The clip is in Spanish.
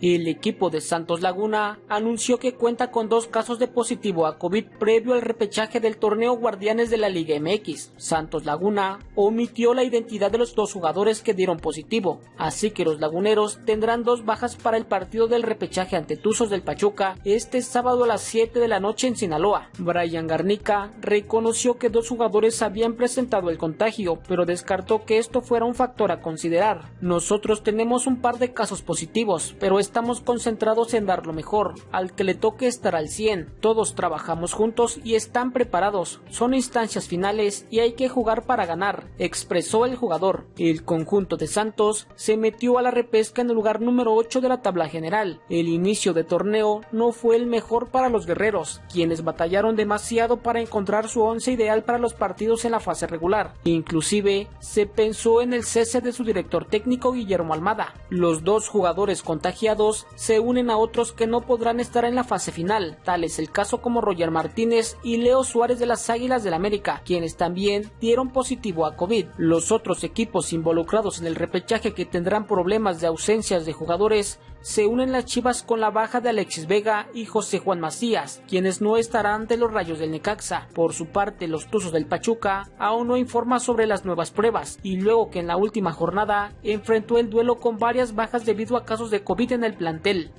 El equipo de Santos Laguna anunció que cuenta con dos casos de positivo a COVID previo al repechaje del torneo Guardianes de la Liga MX. Santos Laguna omitió la identidad de los dos jugadores que dieron positivo, así que los laguneros tendrán dos bajas para el partido del repechaje ante Tuzos del Pachuca este sábado a las 7 de la noche en Sinaloa. Brian Garnica reconoció que dos jugadores habían presentado el contagio, pero descartó que esto fuera un factor a considerar. Nosotros tenemos un par de casos positivos, pero estamos concentrados en dar lo mejor. Al que le toque estar al 100. Todos trabajamos juntos y están preparados. Son instancias finales y hay que jugar para ganar, expresó el jugador. El conjunto de Santos se metió a la repesca en el lugar número 8 de la tabla general. El inicio de torneo no fue el mejor para los guerreros, quienes batallaron demasiado para encontrar su once ideal para los partidos en la fase regular. Inclusive se pensó en el cese de su director técnico Guillermo Almada. Los dos jugadores contagiados se unen a otros que no podrán estar en la fase final, tal es el caso como Roger Martínez y Leo Suárez de las Águilas del América, quienes también dieron positivo a COVID. Los otros equipos involucrados en el repechaje que tendrán problemas de ausencias de jugadores se unen las Chivas con la baja de Alexis Vega y José Juan Macías, quienes no estarán de los rayos del Necaxa. Por su parte, los Tuzos del Pachuca aún no informa sobre las nuevas pruebas y luego que en la última jornada enfrentó el duelo con varias bajas debido a casos de COVID en el plantel.